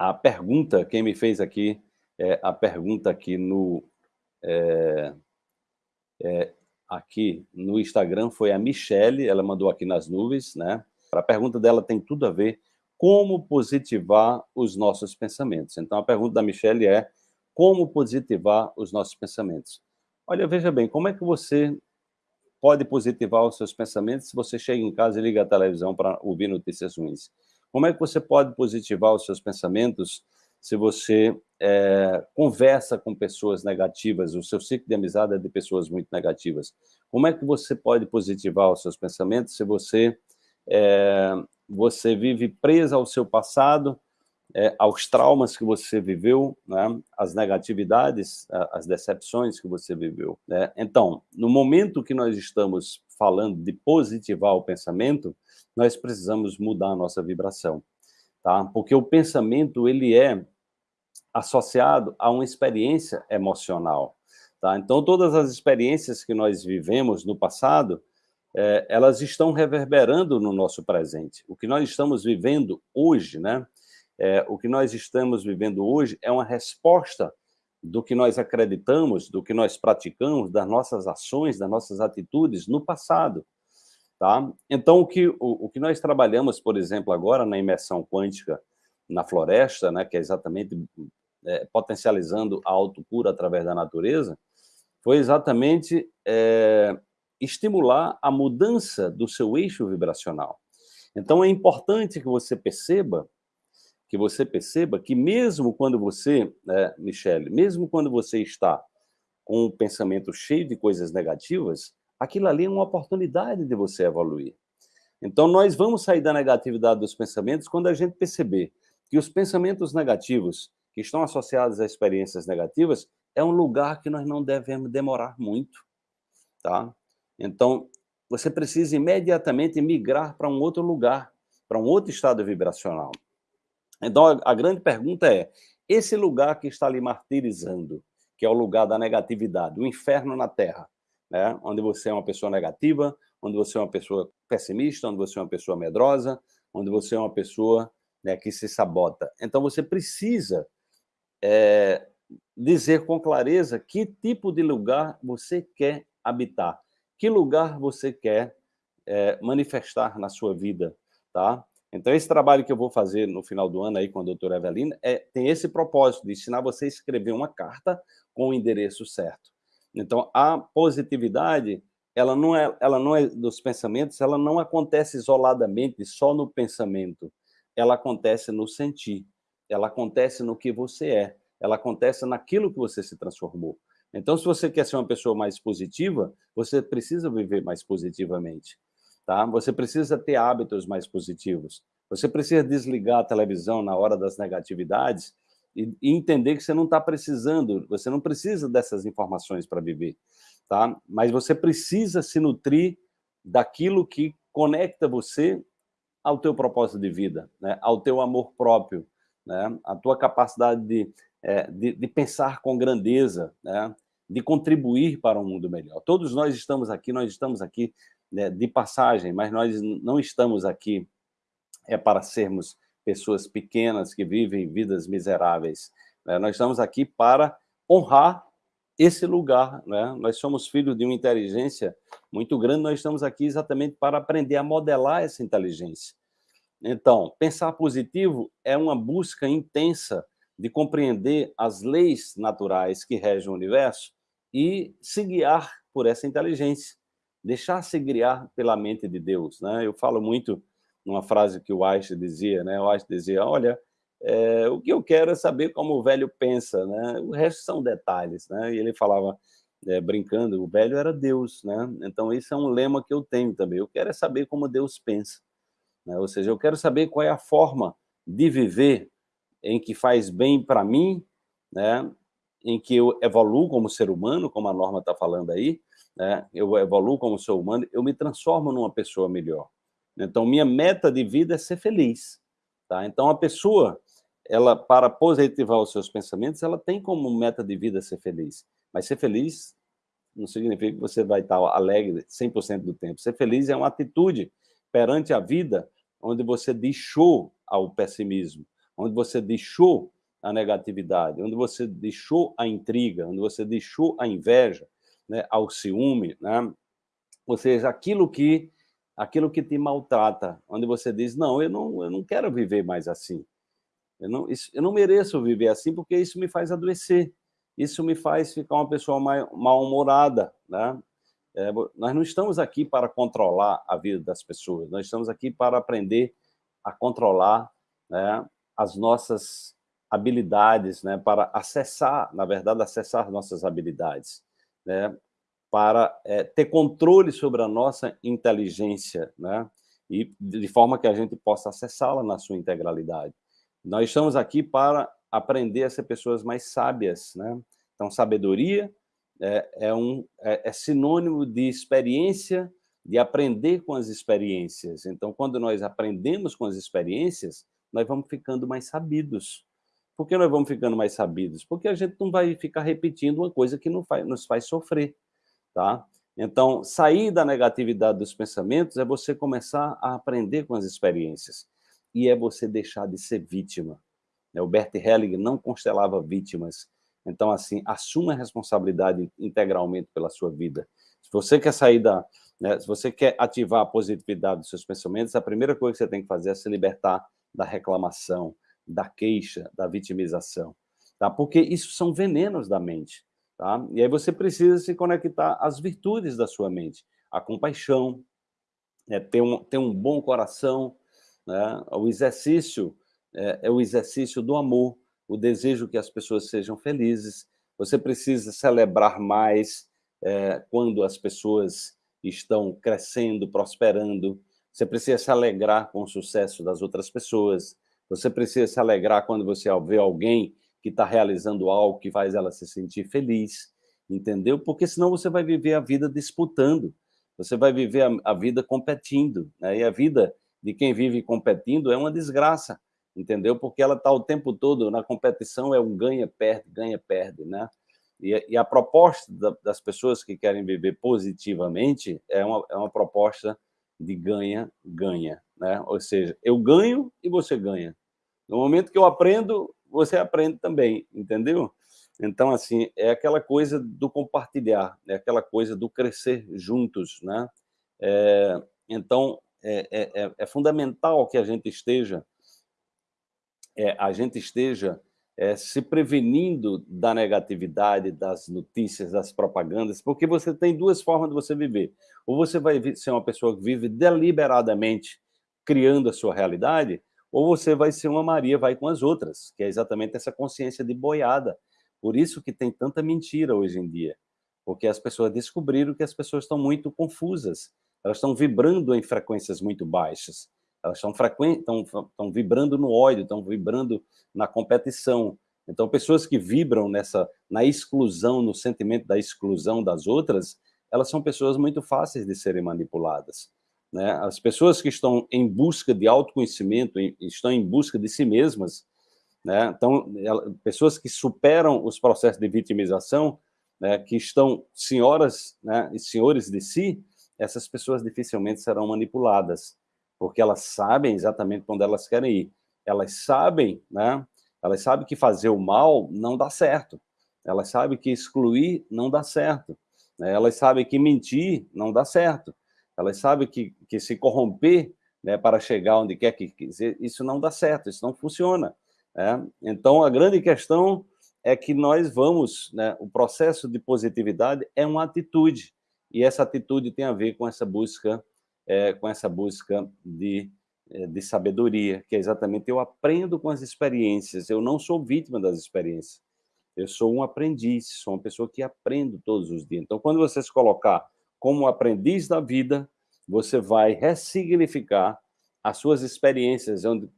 a pergunta, quem me fez aqui, é, a pergunta aqui no... É, é, aqui no Instagram foi a Michele, ela mandou aqui nas nuvens, né? A pergunta dela tem tudo a ver como positivar os nossos pensamentos. Então, a pergunta da Michelle é como positivar os nossos pensamentos. Olha, veja bem, como é que você pode positivar os seus pensamentos se você chega em casa e liga a televisão para ouvir notícias ruins? Como é que você pode positivar os seus pensamentos se você é, conversa com pessoas negativas, o seu ciclo de amizade é de pessoas muito negativas? Como é que você pode positivar os seus pensamentos se você é, você vive presa ao seu passado, é, aos traumas que você viveu, né, as negatividades, as decepções que você viveu. Né? Então, no momento que nós estamos falando de positivar o pensamento, nós precisamos mudar a nossa vibração, tá? Porque o pensamento, ele é associado a uma experiência emocional, tá? Então, todas as experiências que nós vivemos no passado, é, elas estão reverberando no nosso presente. O que nós estamos vivendo hoje, né? É, o que nós estamos vivendo hoje é uma resposta do que nós acreditamos, do que nós praticamos, das nossas ações, das nossas atitudes no passado. Tá? Então, o que, o, o que nós trabalhamos, por exemplo, agora na imersão quântica na floresta, né, que é exatamente é, potencializando a autocura através da natureza, foi exatamente é, estimular a mudança do seu eixo vibracional. Então, é importante que você perceba, que você perceba que mesmo quando você, né, Michele, mesmo quando você está com um pensamento cheio de coisas negativas, aquilo ali é uma oportunidade de você evoluir. Então, nós vamos sair da negatividade dos pensamentos quando a gente perceber que os pensamentos negativos que estão associados a experiências negativas é um lugar que nós não devemos demorar muito, tá? Então, você precisa imediatamente migrar para um outro lugar, para um outro estado vibracional. Então, a, grande pergunta é, esse lugar que está lhe martirizando, que é o lugar da negatividade, o inferno na Terra, né? onde você é uma pessoa negativa, onde você é uma pessoa pessimista, onde você é uma pessoa medrosa, onde você é uma pessoa né, que se sabota. Então, você precisa é, dizer com clareza que tipo de lugar você quer habitar que lugar você quer é, manifestar na sua vida, tá? Então, esse trabalho que eu vou fazer no final do ano aí com a doutora Evelina é, tem esse propósito de ensinar você a escrever uma carta com o endereço certo. Então, a positividade, ela não é, ela não é dos pensamentos, ela não acontece isoladamente só no pensamento. Ela acontece no sentir, ela acontece no que você é, ela acontece naquilo que você se transformou. Então, se você quer ser uma pessoa mais positiva, você precisa viver mais positivamente, tá? Você precisa ter hábitos mais positivos. Você precisa desligar a televisão na hora das negatividades e, e entender que você não está precisando, você não precisa dessas informações para viver, tá? Mas você precisa se nutrir daquilo que conecta você ao teu propósito de vida, né? ao teu amor próprio, né? a tua capacidade de é, de, de, pensar com grandeza, né? de contribuir para um mundo melhor. Todos nós estamos aqui, nós estamos aqui né, de passagem, mas nós não estamos aqui é para sermos pessoas pequenas que vivem vidas miseráveis. Né? Nós estamos aqui para honrar esse lugar. Né? Nós somos filhos de uma inteligência muito grande, nós estamos aqui exatamente para aprender a modelar essa inteligência. Então, pensar positivo é uma busca intensa de compreender as leis naturais que regem o universo e se guiar por essa inteligência, deixar-se guiar pela mente de Deus. Né? Eu falo muito numa frase que o Einstein dizia, né? o Einstein dizia, olha, é, o que eu quero é saber como o velho pensa, né? o resto são detalhes. Né? E ele falava, é, brincando, o velho era Deus. Né? Então, esse é um lema que eu tenho também. Eu quero é saber como Deus pensa. Né? Ou seja, eu quero saber qual é a forma de viver em que faz bem para mim, né? em que eu evoluo como ser humano, como a norma está falando aí, né? eu evoluo como ser humano, eu me transformo numa pessoa melhor. Então, minha meta de vida é ser feliz. Tá? Então, a pessoa, ela para positivar os seus pensamentos, ela tem como meta de vida ser feliz. Mas ser feliz não significa que você vai estar alegre 100% do tempo. Ser feliz é uma atitude perante a vida onde você deixou ao pessimismo, onde você deixou a negatividade, onde você deixou a intriga, onde você deixou a inveja, né, ao ciúme, né? ou seja, aquilo que aquilo que te maltrata, onde você diz, não, eu não, eu não quero viver mais assim, eu não, isso, eu não mereço viver assim porque isso me faz adoecer, isso me faz ficar uma pessoa mal-humorada, né? É, nós não estamos aqui para controlar a vida das pessoas, nós estamos aqui para aprender a controlar né, as nossas habilidades, né, para acessar, na verdade, acessar nossas habilidades, né, para é, ter controle sobre a nossa inteligência, né, e de forma que a gente possa acessá-la na sua integralidade. Nós estamos aqui para aprender a ser pessoas mais sábias, né? Então, sabedoria é, é, um, é, é sinônimo de experiência, de aprender com as experiências. Então, quando nós aprendemos com as experiências, nós vamos ficando mais sabidos. Por que nós vamos ficando mais sabidos? Porque a gente não vai ficar repetindo uma coisa que não faz, nos faz sofrer. Tá? Então, sair da negatividade dos pensamentos é você começar a aprender com as experiências. E é você deixar de ser vítima. O Bert Helling não constelava vítimas, então, assim, assuma a responsabilidade integralmente pela sua vida. Se você quer sair da... Né, se você quer ativar a positividade dos seus pensamentos, a primeira coisa que você tem que fazer é se libertar da reclamação, da queixa, da vitimização. Tá? Porque isso são venenos da mente. Tá? E aí você precisa se conectar às virtudes da sua mente. A compaixão, é, ter, um, ter um bom coração, né? o exercício é, é o exercício do amor, o desejo que as pessoas sejam felizes. Você precisa celebrar mais é, quando as pessoas estão crescendo, prosperando. Você precisa se alegrar com o sucesso das outras pessoas. Você precisa se alegrar quando você vê alguém que está realizando algo que faz ela se sentir feliz, entendeu? Porque senão você vai viver a vida disputando, você vai viver a, a vida competindo, né? e a vida de quem vive competindo é uma desgraça, entendeu? Porque ela está o tempo todo na competição, é um ganha-perde, ganha-perde, né? E, e, a proposta da, das pessoas que querem viver positivamente é uma, é uma proposta de ganha-ganha, né? Ou seja, eu ganho e você ganha. No momento que eu aprendo, você aprende também, entendeu? Então, assim, é aquela coisa do compartilhar, é aquela coisa do crescer juntos, né? É, então, é, é, é, é fundamental que a gente esteja é, a gente esteja é, se prevenindo da negatividade, das notícias, das propagandas, porque você tem duas formas de você viver. Ou você vai ser uma pessoa que vive deliberadamente criando a sua realidade, ou você vai ser uma Maria, vai com as outras, que é exatamente essa consciência de boiada. Por isso que tem tanta mentira hoje em dia, porque as pessoas descobriram que as pessoas estão muito confusas, elas estão vibrando em frequências muito baixas elas estão, estão, vibrando no ódio, estão vibrando na competição. Então, pessoas que vibram nessa, na exclusão, no sentimento da exclusão das outras, elas são pessoas muito fáceis de serem manipuladas. Né? As pessoas que estão em busca de autoconhecimento, estão em busca de si mesmas, né? então, pessoas que superam os processos de vitimização, né? que estão senhoras né? e senhores de si, essas pessoas dificilmente serão manipuladas porque elas sabem exatamente onde elas querem ir. Elas sabem, né? Elas sabem que fazer o mal não dá certo. Elas sabem que excluir não dá certo. Né? Elas sabem que mentir não dá certo. Elas sabem que, que se corromper né, para chegar onde quer que quiser, isso não dá certo, isso não funciona. Né? Então, a grande questão é que nós vamos, né, o processo de positividade é uma atitude, e essa atitude tem a ver com essa busca é, com essa busca de, é, de sabedoria, que é exatamente eu aprendo com as experiências, eu não sou vítima das experiências, eu sou um aprendiz, sou uma pessoa que aprendo todos os dias. Então, quando você se colocar como aprendiz da vida, você vai ressignificar as suas experiências, onde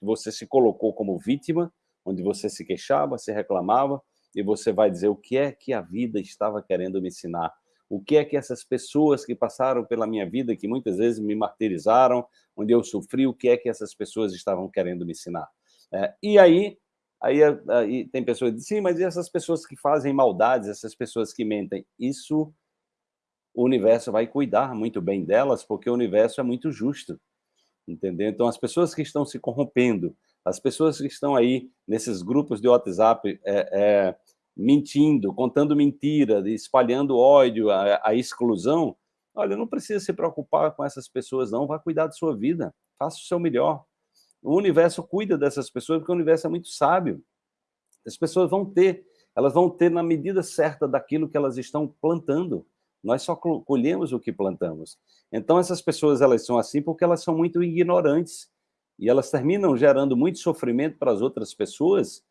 você se colocou como vítima, onde você se queixava, se reclamava, e você vai dizer o que é que a vida estava querendo me ensinar, o que é que essas pessoas que passaram pela minha vida, que muitas vezes me martirizaram, onde eu sofri, o que é que essas pessoas estavam querendo me ensinar. É, e aí, aí, aí tem pessoas que dizem, sim, mas e essas pessoas que fazem maldades, essas pessoas que mentem? Isso, o universo vai cuidar muito bem delas, porque o universo é muito justo, entendeu? Então, as pessoas que estão se corrompendo, As pessoas que estão aí nesses grupos de WhatsApp é, é, mentindo, contando mentira, espalhando ódio, a, a, exclusão, olha, não precisa se preocupar com essas pessoas não, vá cuidar da sua vida, faça o seu melhor. O universo cuida dessas pessoas porque o universo é muito sábio. As pessoas vão ter, elas vão ter na medida certa daquilo que elas estão plantando. Nós só colhemos o que plantamos. Então essas pessoas elas são assim porque elas são muito ignorantes e elas terminam gerando muito sofrimento para as outras pessoas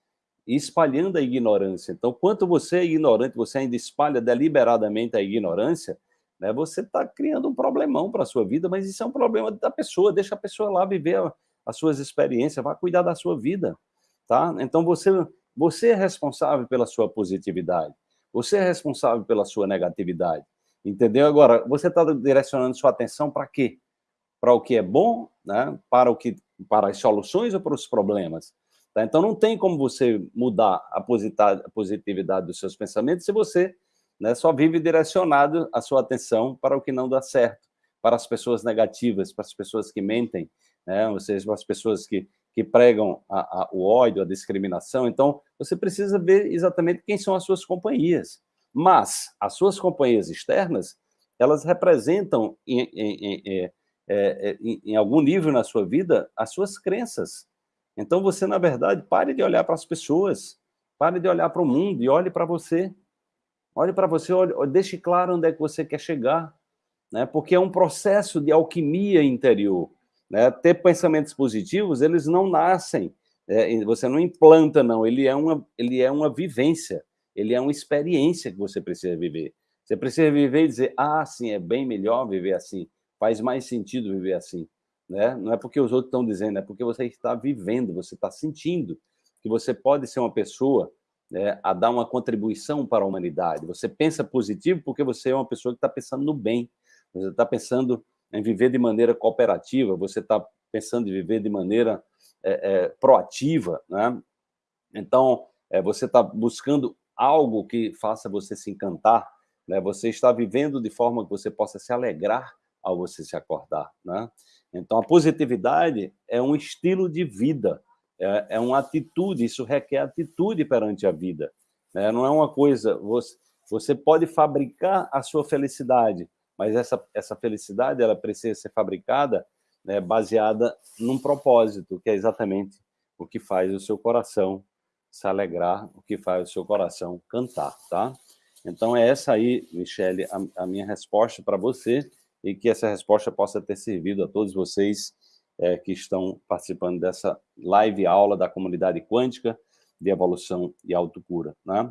e espalhando a ignorância. Então, quanto você é ignorante, você ainda espalha deliberadamente a ignorância, né, você está criando um problemão para a sua vida, mas isso é um problema da pessoa, deixa a pessoa lá viver as suas experiências, vá cuidar da sua vida, tá? Então, você, você é responsável pela sua positividade, você é responsável pela sua negatividade, entendeu? Agora, você está direcionando sua atenção para quê? Para o que é bom, né? para, o que, para as soluções ou para os problemas? Tá? Então, não tem como você mudar a positividade dos seus pensamentos se você né, só vive direcionado a sua atenção para o que não dá certo, para as pessoas negativas, para as pessoas que mentem, né, ou seja, para as pessoas que, que pregam a, a, o ódio, a discriminação. Então, você precisa ver exatamente quem são as suas companhias. Mas as suas companhias externas, elas representam, em, em, em, é, é, em algum nível na sua vida, as suas crenças, então você, na verdade, pare de olhar para as pessoas, pare de olhar para o mundo e olhe para você. Olhe para você, olhe, deixe claro onde é que você quer chegar, né? porque é um processo de alquimia interior. Né? Ter pensamentos positivos, eles não nascem, é, você não implanta, não, ele é, uma, ele é uma vivência, ele é uma experiência que você precisa viver. Você precisa viver e dizer, ah, sim, é bem melhor viver assim, faz mais sentido viver assim né? Não é porque os outros estão dizendo, é porque você está vivendo, você está sentindo que você pode ser uma pessoa né, a dar uma contribuição para a humanidade. Você pensa positivo porque você é uma pessoa que está pensando no bem, você está pensando em viver de maneira cooperativa, você está pensando em viver de maneira é, é, proativa, né? Então, é, você está buscando algo que faça você se encantar, né? Você está vivendo de forma que você possa se alegrar ao você se acordar, né? Então, a positividade é um estilo de vida, é, é uma atitude, isso requer atitude perante a vida. Né? Não é uma coisa... Você, você pode fabricar a sua felicidade, mas essa, essa felicidade ela precisa ser fabricada né, baseada num propósito, que é exatamente o que faz o seu coração se alegrar, o que faz o seu coração cantar, tá? Então, é essa aí, Michele, a, a minha resposta para você e que essa resposta possa ter servido a todos vocês é, que estão participando dessa live aula da comunidade quântica de evolução e autocura. Né?